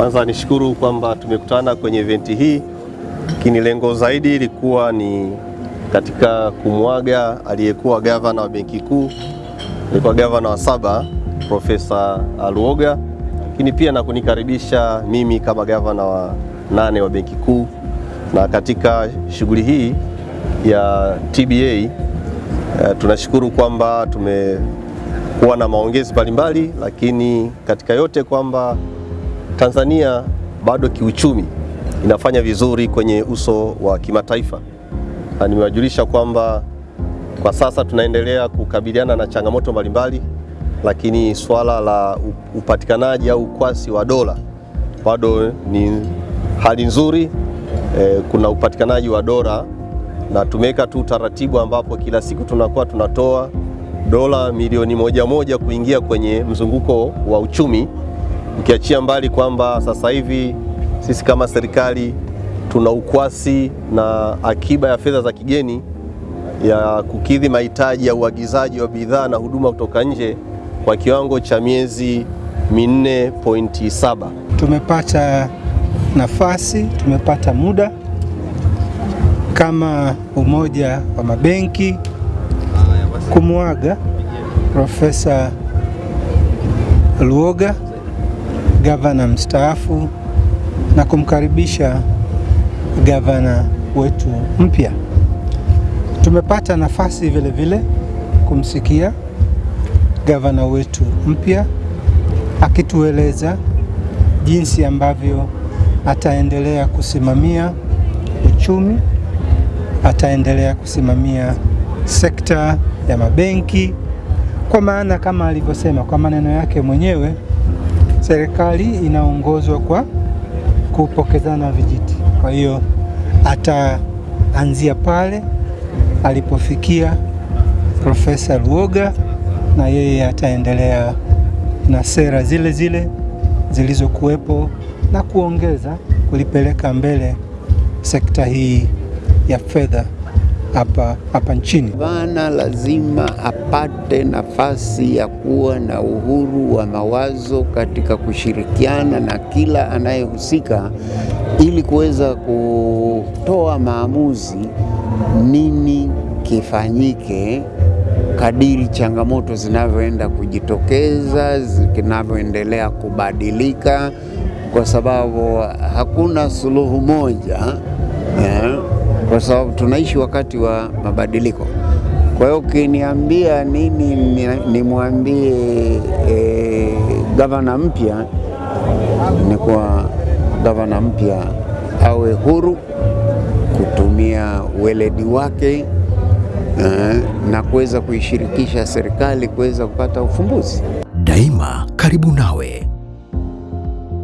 Kwanza nishukuru kwamba tumekutana kwenye eventi hii, lakini lengo zaidi ilikuwa ni katika kumwaga aliyekuwa gavana wa Benki Kuu, alikuwa gavana wa saba Profesa aluoga lakini pia na kunikaribisha mimi kama gavana wa nane wa Benki Kuu. Na katika shughuli hii ya TBA uh, tunashukuru kwamba tumekuwa na maongezi mbalimbali, lakini katika yote kwamba Tanzania bado kiuchumi inafanya vizuri kwenye uso wa kimataifa, na nimewajulisha kwamba kwa sasa tunaendelea kukabiliana na changamoto mbalimbali, lakini swala la upatikanaji au ukwasi wa dola bado ni hali nzuri. E, kuna upatikanaji wa dola na tumeweka tu utaratibu ambapo kila siku tunakuwa tunatoa dola milioni moja moja kuingia kwenye mzunguko wa uchumi ukiachia mbali kwamba sasa hivi sisi kama serikali tuna ukwasi na akiba ya fedha za kigeni ya kukidhi mahitaji ya uagizaji wa bidhaa na huduma kutoka nje kwa kiwango cha miezi 4.7. Tumepata nafasi, tumepata muda kama umoja wa mabenki kumwaga Profesa Luoga gavana mstaafu na kumkaribisha gavana wetu mpya. Tumepata nafasi vile vile kumsikia gavana wetu mpya akitueleza jinsi ambavyo ataendelea kusimamia uchumi, ataendelea kusimamia sekta ya mabenki, kwa maana kama alivyosema kwa maneno yake mwenyewe serikali inaongozwa kwa kupokezana vijiti. Kwa hiyo ataanzia pale alipofikia Profesa Luoga na yeye ataendelea na sera zile zile zilizokuwepo na kuongeza kulipeleka mbele sekta hii ya fedha hapa hapa nchini. Gavana lazima apate nafasi ya kuwa na uhuru wa mawazo katika kushirikiana na kila anayehusika ili kuweza kutoa maamuzi nini kifanyike kadiri changamoto zinavyoenda kujitokeza, zinavyoendelea kubadilika, kwa sababu hakuna suluhu moja eh, kwa sababu tunaishi wakati wa mabadiliko. Kwa hiyo ukiniambia nini nimwambie e, gavana mpya, ni kwa gavana mpya awe huru kutumia weledi wake e, na kuweza kuishirikisha serikali kuweza kupata ufumbuzi. Daima karibu nawe.